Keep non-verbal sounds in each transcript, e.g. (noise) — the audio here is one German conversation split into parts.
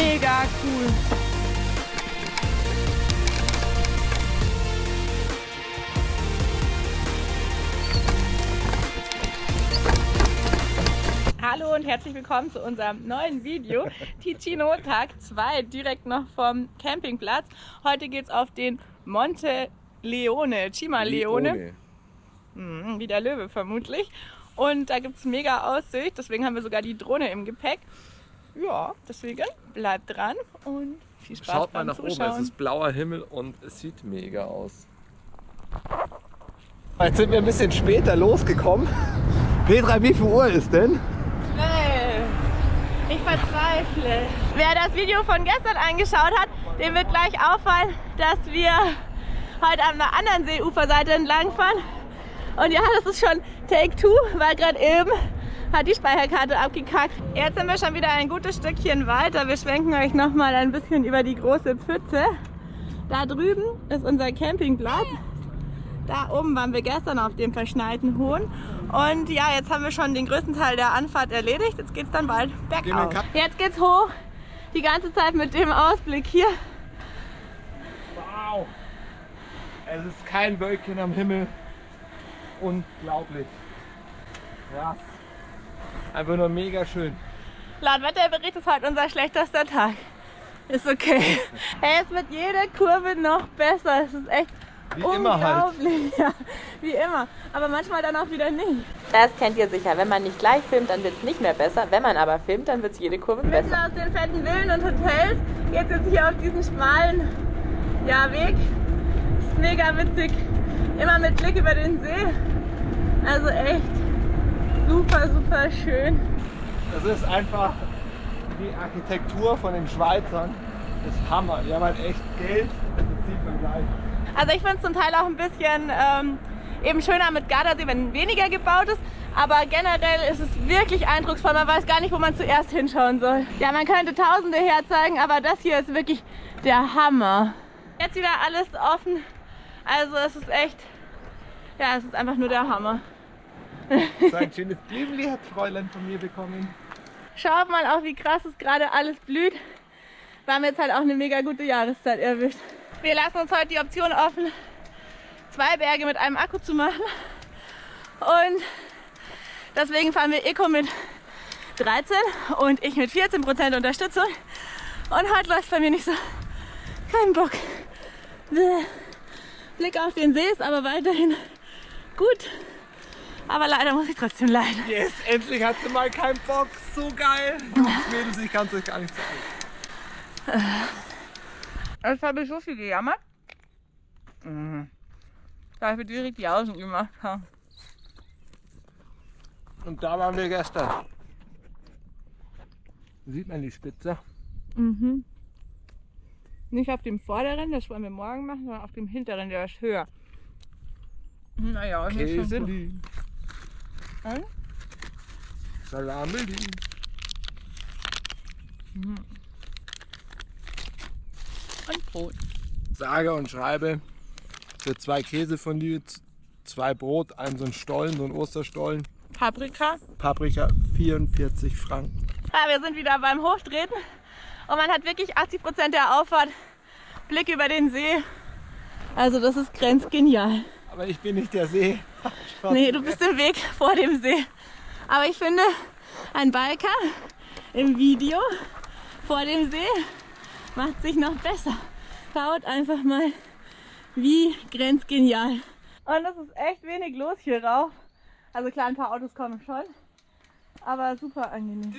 mega cool. Hallo und herzlich willkommen zu unserem neuen Video. (laughs) Ticino Tag 2, direkt noch vom Campingplatz. Heute geht es auf den Monte Leone, Cima Leone. Mhm, wie der Löwe vermutlich. Und da gibt es mega Aussicht, deswegen haben wir sogar die Drohne im Gepäck. Ja, deswegen bleibt dran und viel Spaß Schaut mal nach Zuschauen. oben, es ist blauer Himmel und es sieht mega aus. Jetzt sind wir ein bisschen später losgekommen. Petra, wie viel Uhr ist denn? Schnell. Ich verzweifle. Wer das Video von gestern angeschaut hat, dem wird gleich auffallen, dass wir heute an der anderen Seeuferseite entlangfahren. Und ja, das ist schon Take Two, weil gerade eben hat die Speicherkarte abgekackt. Jetzt sind wir schon wieder ein gutes Stückchen weiter. Wir schwenken euch noch mal ein bisschen über die große Pfütze. Da drüben ist unser Campingplatz. Da oben waren wir gestern auf dem verschneiten Hohn. Und ja, jetzt haben wir schon den größten Teil der Anfahrt erledigt. Jetzt geht es dann bald bergauf. Jetzt geht's hoch. Die ganze Zeit mit dem Ausblick hier. Wow! Es ist kein Wölkchen am Himmel. Unglaublich. Ja. Einfach nur mega schön. Laut Wetterbericht ist heute unser schlechtester Tag. Ist okay. (laughs) Hey, es wird jede Kurve noch besser. Es ist echt Wie immer halt. unglaublich. (laughs) Ja, wie immer. Aber manchmal dann auch wieder nicht. Das kennt ihr sicher. Wenn man nicht gleich filmt, dann wird es nicht mehr besser. Wenn man aber filmt, dann wird es jede Kurve Mitten besser. aus den fetten Villen und Hotels geht jetzt hier auf diesen schmalen ja, Weg. Ist mega witzig. Immer mit Blick über den See. Also echt super, super schön. Das ist einfach die Architektur von den Schweizern. Das ist Hammer. Die haben halt echt Geld. Das sieht man gleich. Also ich finde es zum Teil auch ein bisschen ähm, eben schöner mit Gardasee, wenn weniger gebaut ist. Aber generell ist es wirklich eindrucksvoll. Man weiß gar nicht, wo man zuerst hinschauen soll. Ja, man könnte Tausende herzeigen, aber das hier ist wirklich der Hammer. Jetzt wieder alles offen. Also es ist echt, ja, es ist einfach nur der Hammer. So ein schönes Blümli hat Fräulein von mir bekommen. Schaut mal auch, wie krass es gerade alles blüht. Wir haben jetzt halt auch eine mega gute Jahreszeit erwischt. Wir lassen uns heute die Option offen, zwei Berge mit einem Akku zu machen. Und deswegen fahren wir Eco mit 13 und ich mit 14% Unterstützung. Und heute läuft bei mir nicht so. Kein Bock. Blick auf den See ist aber weiterhin gut. Aber leider muss ich trotzdem leiden. Yes, endlich hat sie mal keinen Bock. So geil. Jungs, Mädels, ich kann es euch gar nicht sagen. Jetzt habe ich so viel gejammert. Mhm. Dass wir direkt die Außen gemacht haben. Und da waren wir gestern. Sieht man die Spitze? Mhm. Nicht auf dem vorderen, das wollen wir morgen machen, sondern auf dem hinteren, der ist höher. Naja, das ist schon gut. Käseli. Hm? Salameli. Und Brot. Sage und schreibe für zwei Käsefondue, z- zwei Brot, einen so ein Stollen, so ein Osterstollen, Paprika. Paprika 44 Franken. Ja, wir sind wieder beim Hochtreten. Und man hat wirklich 80% der Auffahrt Blick über den See. Also das ist grenzgenial. Aber ich bin nicht der See. (laughs) Nee, du bist im Weg vor dem See. Aber ich finde, ein Balker im Video vor dem See macht sich noch besser. Schaut einfach mal, wie grenzgenial. Und es ist echt wenig los hier rauf. Also klar, ein paar Autos kommen schon. Aber super angenehm.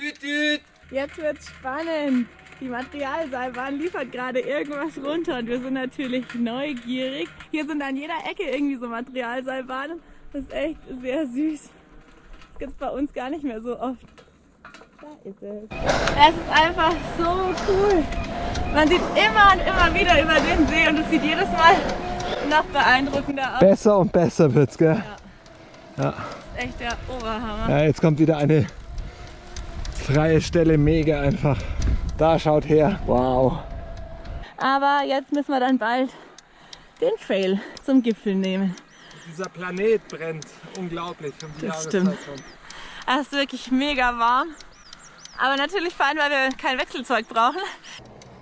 Jetzt wird's spannend. Die Materialseilbahn liefert gerade irgendwas runter und wir sind natürlich neugierig. Hier sind an jeder Ecke irgendwie so Materialseilbahnen. Das ist echt sehr süß. Das gibt's bei uns gar nicht mehr so oft. Da ist es. Es ist einfach so cool. Man sieht immer und immer wieder über den See und es sieht jedes Mal noch beeindruckender aus. Besser und besser wird's, gell? Das ist echt der Oberhammer. Ja, jetzt kommt wieder eine freie Stelle, mega einfach. Da schaut her. Wow. Aber jetzt müssen wir dann bald den Trail zum Gipfel nehmen. Dieser Planet brennt. Unglaublich. Um die Das Jahreszeit stimmt. schon. Es ist wirklich mega warm. Aber natürlich fahren, weil wir kein Wechselzeug brauchen.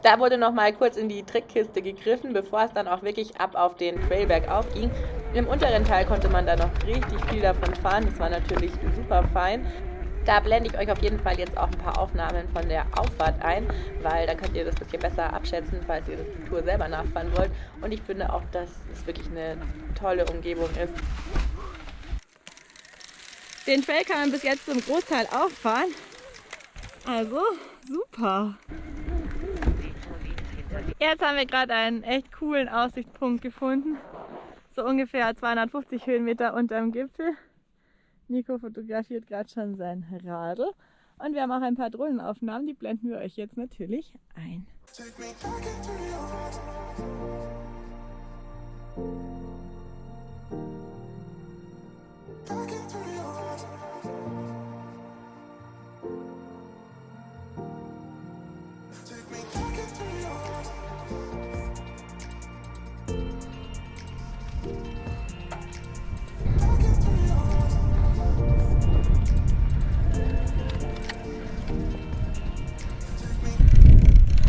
Da wurde noch mal kurz in die Trickkiste gegriffen, bevor es dann auch wirklich ab auf den Trailberg aufging. Im unteren Teil konnte man da noch richtig viel davon fahren. Das war natürlich super fein. Da blende ich euch auf jeden Fall jetzt auch ein paar Aufnahmen von der Auffahrt ein, weil dann könnt ihr das ein bisschen besser abschätzen, falls ihr die Tour selber nachfahren wollt. Und ich finde auch, dass es wirklich eine tolle Umgebung ist. Den Trail kann man bis jetzt zum Großteil auffahren. Also super. Jetzt haben wir gerade einen echt coolen Aussichtspunkt gefunden. So ungefähr 250 Höhenmeter unterm Gipfel. Nico fotografiert gerade schon sein Radl. Und wir haben auch ein paar Drohnenaufnahmen, die blenden wir euch jetzt natürlich ein.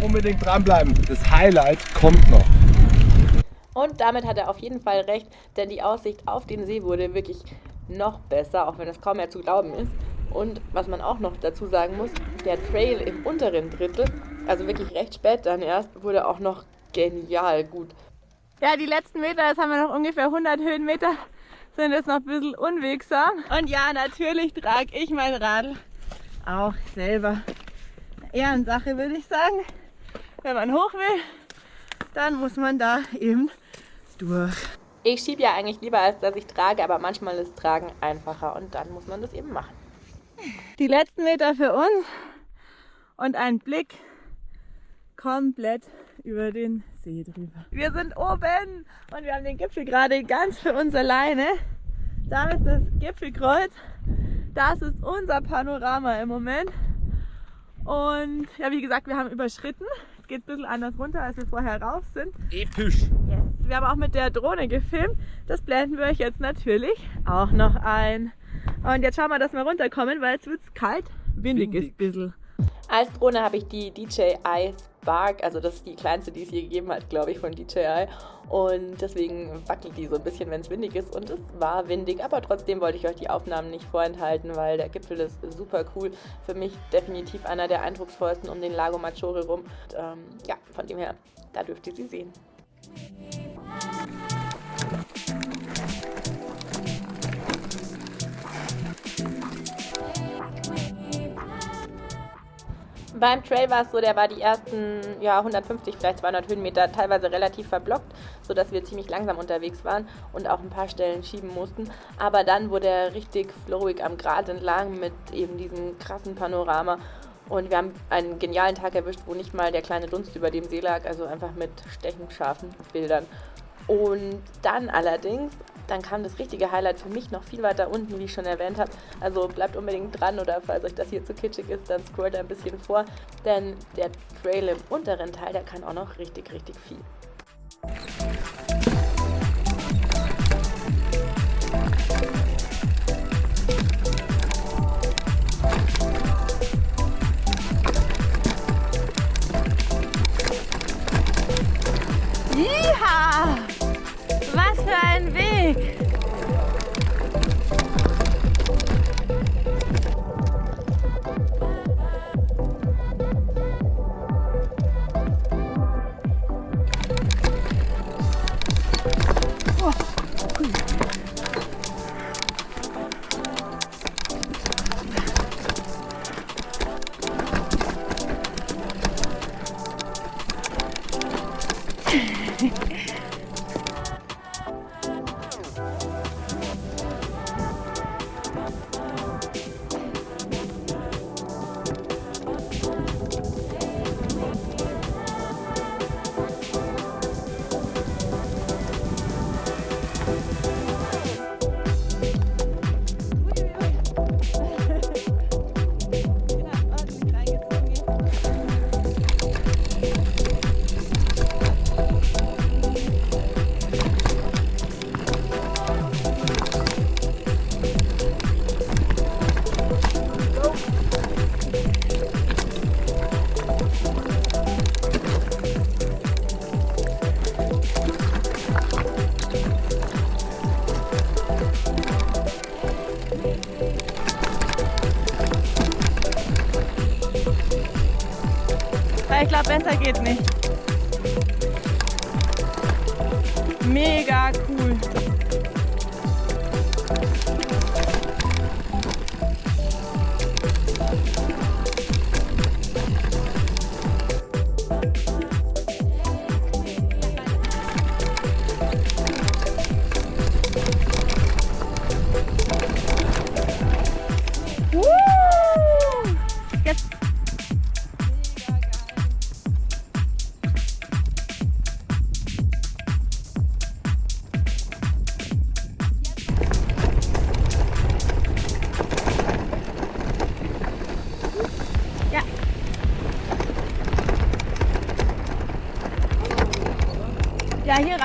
Unbedingt dranbleiben. Das Highlight kommt noch. Und damit hat er auf jeden Fall recht, denn die Aussicht auf den See wurde wirklich noch besser, auch wenn es kaum mehr zu glauben ist. Und was man auch noch dazu sagen muss, der Trail im unteren Drittel, also wirklich recht spät dann erst, wurde auch noch genial gut. Ja, die letzten Meter, jetzt haben wir noch ungefähr 100 Höhenmeter, sind jetzt noch ein bisschen unwegsam. Und ja, natürlich trage ich mein Radl auch selber. Ehrensache, würde ich sagen. Wenn man hoch will, dann muss man da eben durch. Ich schiebe ja eigentlich lieber, als dass ich trage, aber manchmal ist Tragen einfacher und dann muss man das eben machen. Die letzten Meter für uns und ein Blick komplett über den See drüber. Wir sind oben und wir haben den Gipfel gerade ganz für uns alleine. Da ist das Gipfelkreuz. Das ist unser Panorama im Moment. Und ja, wie gesagt, wir haben überschritten. Es geht ein bisschen anders runter, als wir vorher rauf sind. Episch. Yes. Wir haben auch mit der Drohne gefilmt. Das blenden wir euch jetzt natürlich auch noch ein. Und jetzt schauen wir, dass wir runterkommen, weil es wird kalt. Windig, Windig. ist ein bisschen. Als Drohne habe ich die DJI Spark, also das ist die kleinste, die es je gegeben hat, glaube ich, von DJI. Und deswegen wackelt die so ein bisschen, wenn es windig ist. Und es war windig, aber trotzdem wollte ich euch die Aufnahmen nicht vorenthalten, weil der Gipfel ist super cool. Für mich definitiv einer der eindrucksvollsten um den Lago Maggiore rum. Und, ähm, ja, von dem her, da dürft ihr sie sehen. Beim Trail war es so, der war die ersten ja, 150, vielleicht 200 Höhenmeter teilweise relativ verblockt, sodass wir ziemlich langsam unterwegs waren und auch ein paar Stellen schieben mussten. Aber dann wurde er richtig flowig am Grat entlang mit eben diesem krassen Panorama. Und wir haben einen genialen Tag erwischt, wo nicht mal der kleine Dunst über dem See lag, also einfach mit stechend scharfen Bildern. Und dann allerdings, dann kam das richtige Highlight für mich noch viel weiter unten, wie ich schon erwähnt habe. Also bleibt unbedingt dran oder falls euch das hier zu kitschig ist, dann scrollt ein bisschen vor. Denn der Trail im unteren Teil, der kann auch noch richtig, richtig viel. quick. Ein Weg! glaube, besser geht nicht. Mega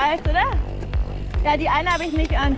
Reicht, oder? Ja, die eine habe ich nicht an.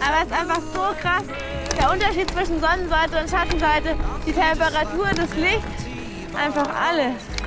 Aber es ist einfach so krass, der Unterschied zwischen Sonnenseite und Schattenseite, die Temperatur, das Licht, einfach alles.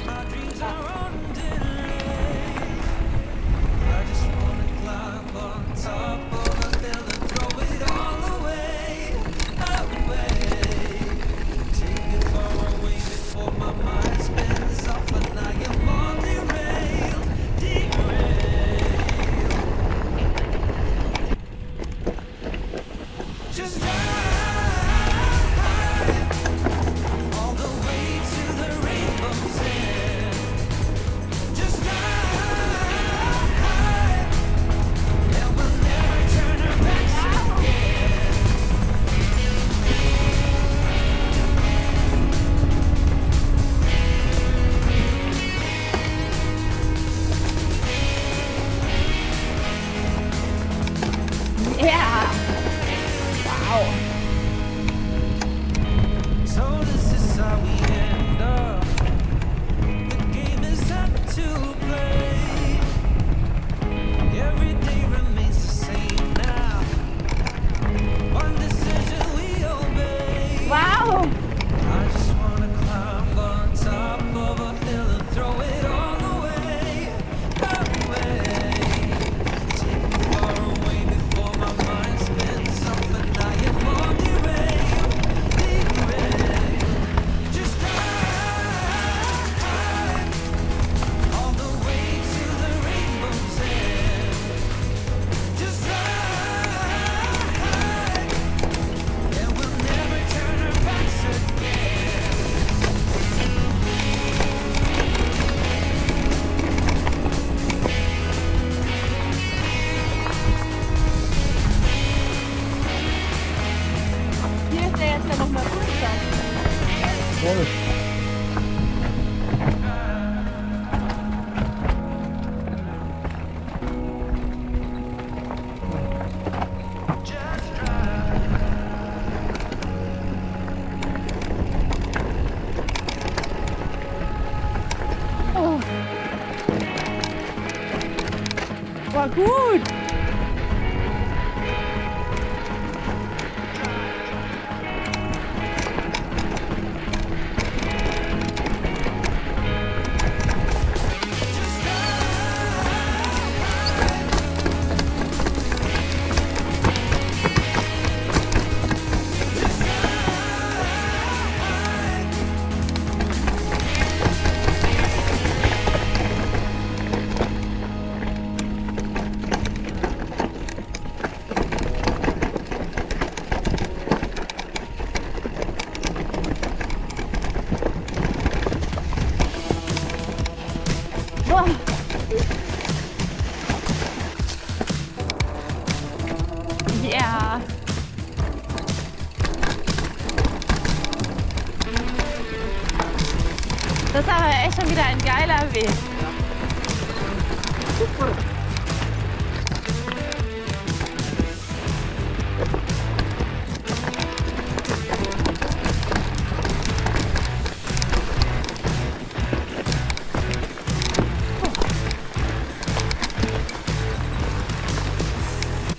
Aber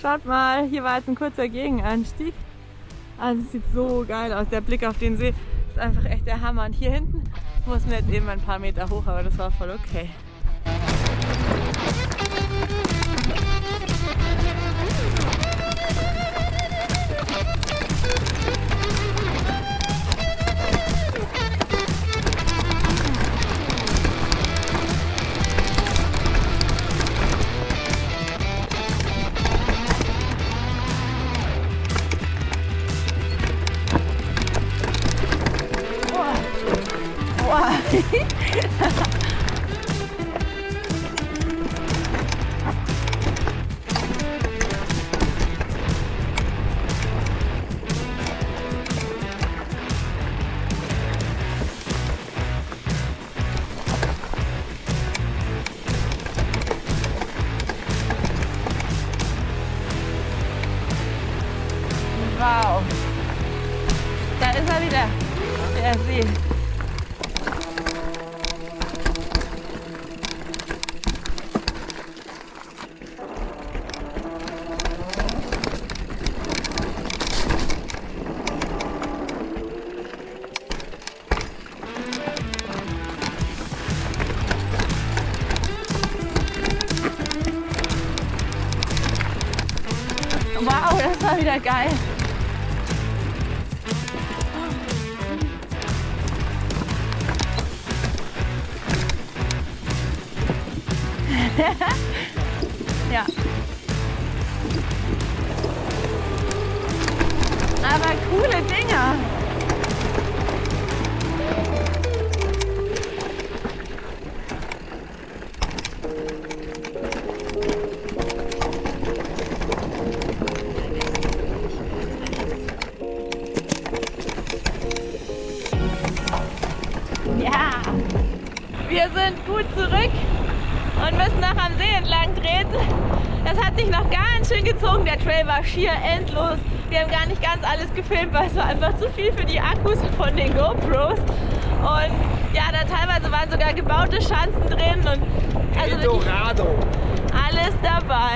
Schaut mal, hier war jetzt ein kurzer Gegenanstieg. Also es sieht so geil aus. Der Blick auf den See ist einfach echt der Hammer. Und hier hinten mussten wir jetzt eben ein paar Meter hoch, aber das war voll okay. Das war schier endlos. Wir haben gar nicht ganz alles gefilmt, weil es war einfach zu viel für die Akkus von den GoPros. Und ja, da teilweise waren sogar gebaute Schanzen drin und also Eldorado.